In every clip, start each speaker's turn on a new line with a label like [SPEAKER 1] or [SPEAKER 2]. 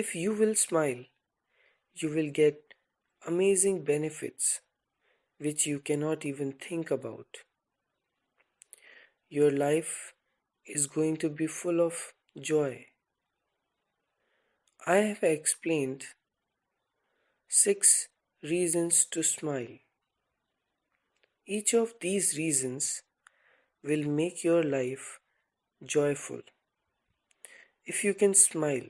[SPEAKER 1] If you will smile, you will get amazing benefits which you cannot even think about. Your life is going to be full of joy. I have explained six reasons to smile. Each of these reasons will make your life joyful. If you can smile,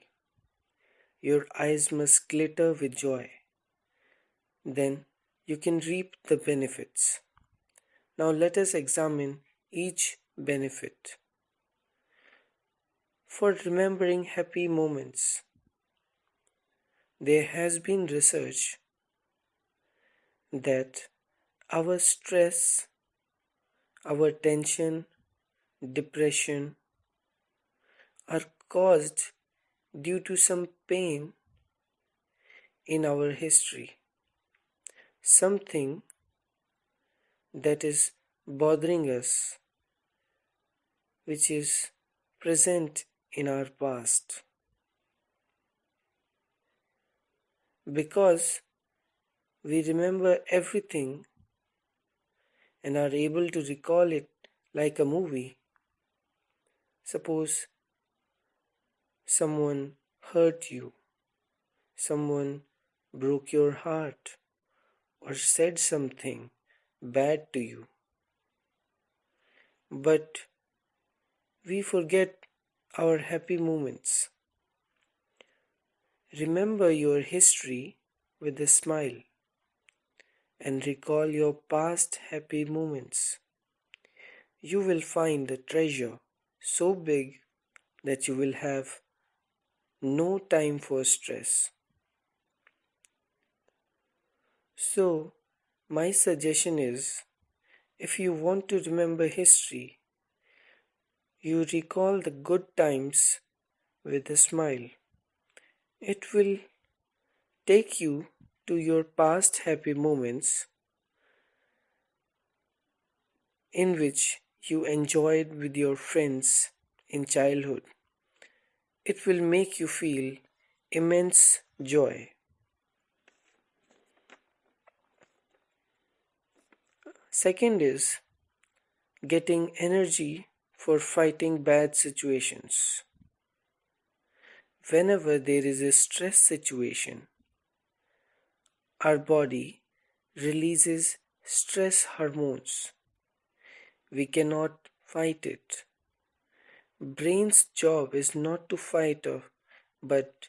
[SPEAKER 1] your eyes must glitter with joy. Then you can reap the benefits. Now let us examine each benefit. For remembering happy moments, there has been research that our stress, our tension, depression are caused due to some pain in our history something that is bothering us, which is present in our past. Because we remember everything and are able to recall it like a movie. Suppose someone hurt you, someone broke your heart, or said something bad to you. But we forget our happy moments. Remember your history with a smile and recall your past happy moments. You will find the treasure so big that you will have no time for stress. So, my suggestion is if you want to remember history, you recall the good times with a smile. It will take you to your past happy moments in which you enjoyed with your friends in childhood. It will make you feel immense joy. Second is getting energy for fighting bad situations. Whenever there is a stress situation, our body releases stress hormones. We cannot fight it. Brain's job is not to fight off, but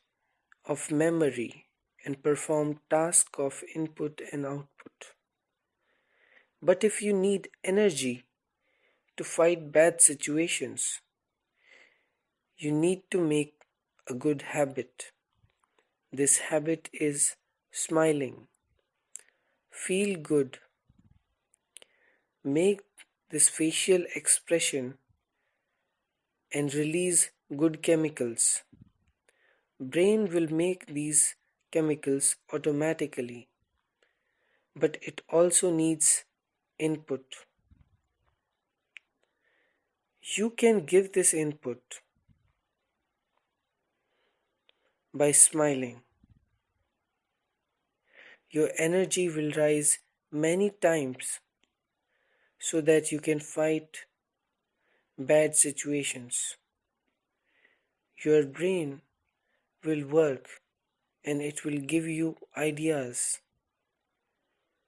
[SPEAKER 1] of memory and perform tasks of input and output. But if you need energy to fight bad situations, you need to make a good habit. This habit is smiling. Feel good. Make this facial expression and release good chemicals. Brain will make these chemicals automatically, but it also needs input. You can give this input by smiling. Your energy will rise many times so that you can fight bad situations. Your brain will work and it will give you ideas.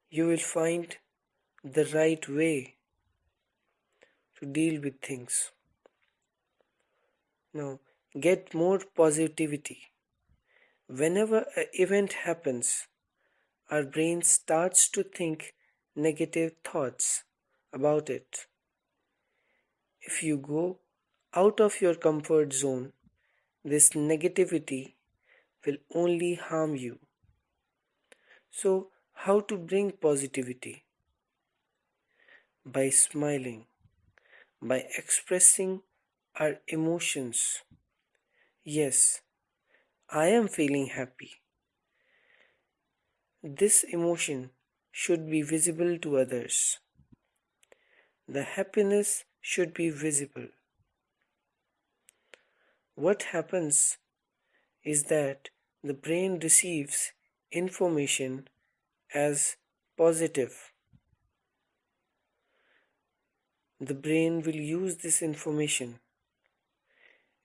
[SPEAKER 1] You will find the right way to deal with things. Now, get more positivity. Whenever an event happens, our brain starts to think negative thoughts about it. If you go out of your comfort zone, this negativity will only harm you. So, how to bring positivity? by smiling, by expressing our emotions. Yes, I am feeling happy. This emotion should be visible to others. The happiness should be visible. What happens is that the brain receives information as positive. The brain will use this information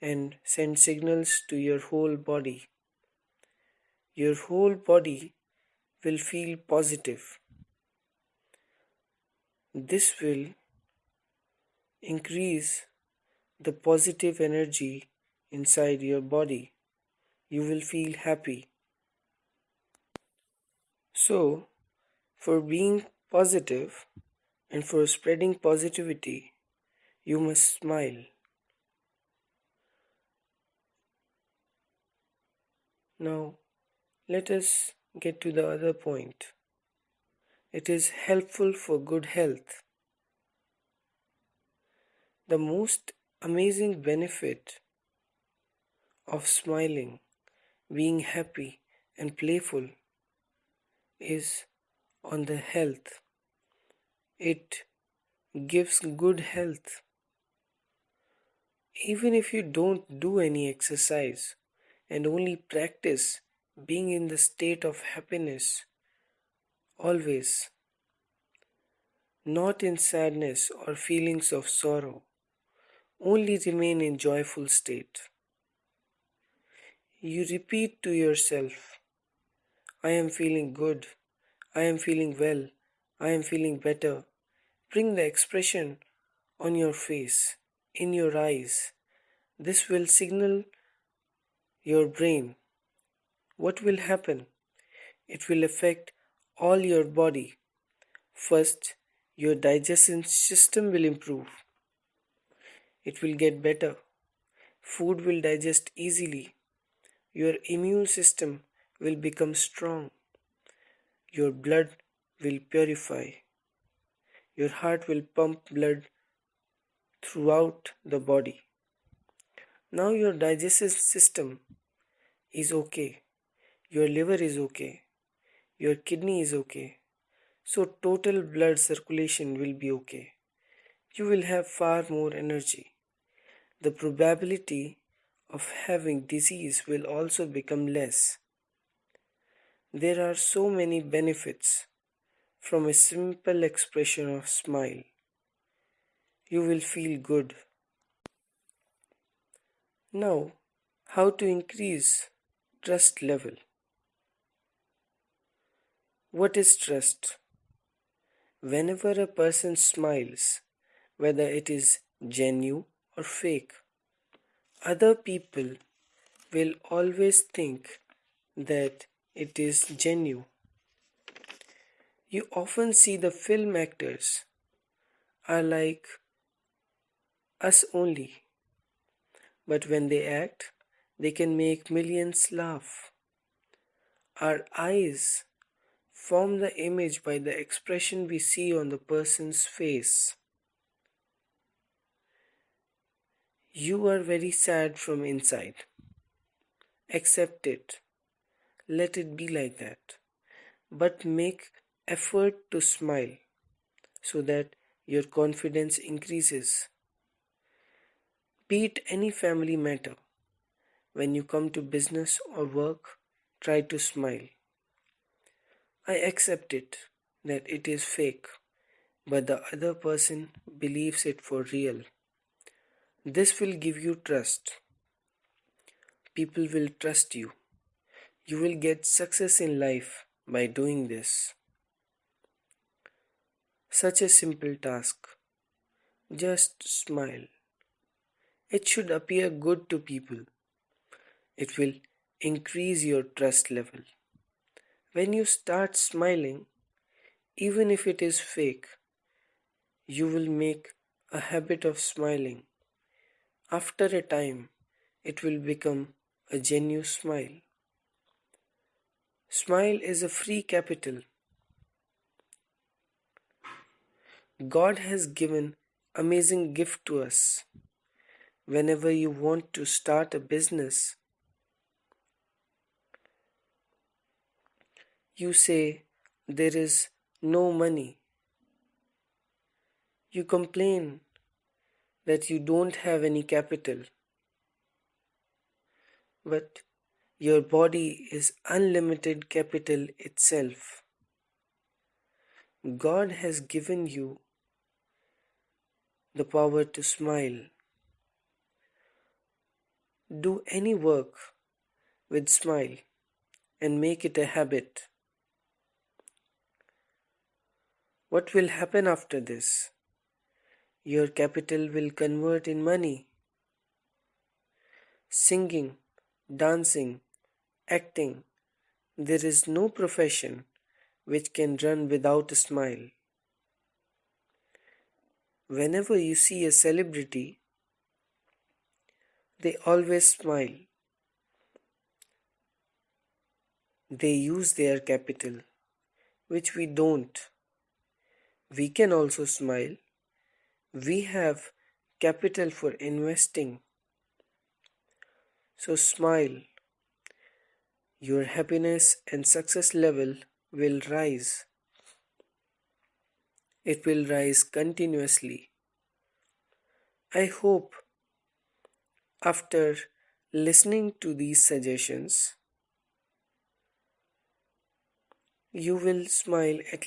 [SPEAKER 1] and send signals to your whole body. Your whole body will feel positive. This will increase the positive energy inside your body. You will feel happy. So, for being positive and for spreading positivity, you must smile. Now, let us get to the other point. It is helpful for good health. The most amazing benefit of smiling, being happy, and playful is on the health. It gives good health. Even if you don't do any exercise and only practice being in the state of happiness always, not in sadness or feelings of sorrow, only remain in joyful state. You repeat to yourself, I am feeling good, I am feeling well, I am feeling better. Bring the expression on your face, in your eyes. This will signal your brain. What will happen? It will affect all your body. First, your digestion system will improve it will get better. Food will digest easily. Your immune system will become strong. Your blood will purify. Your heart will pump blood throughout the body. Now your digestive system is okay. Your liver is okay. Your kidney is okay. So total blood circulation will be okay. You will have far more energy the probability of having disease will also become less. There are so many benefits from a simple expression of smile. You will feel good. Now, how to increase trust level? What is trust? Whenever a person smiles, whether it is genuine or fake. Other people will always think that it is genuine. You often see the film actors are like us only, but when they act, they can make millions laugh. Our eyes form the image by the expression we see on the person's face. You are very sad from inside. Accept it. Let it be like that. But make effort to smile so that your confidence increases. Be it any family matter. When you come to business or work, try to smile. I accept it that it is fake, but the other person believes it for real. This will give you trust. People will trust you. You will get success in life by doing this. Such a simple task. Just smile. It should appear good to people. It will increase your trust level. When you start smiling, even if it is fake, you will make a habit of smiling after a time, it will become a genuine smile. Smile is a free capital. God has given amazing gift to us. Whenever you want to start a business, you say there is no money. You complain that you don't have any capital. But Your body is unlimited capital itself. God has given you the power to smile. Do any work with smile and make it a habit. What will happen after this? Your capital will convert in money. Singing, dancing, acting, there is no profession which can run without a smile. Whenever you see a celebrity, they always smile. They use their capital, which we don't. We can also smile. We have capital for investing. So smile. Your happiness and success level will rise. It will rise continuously. I hope after listening to these suggestions, you will smile at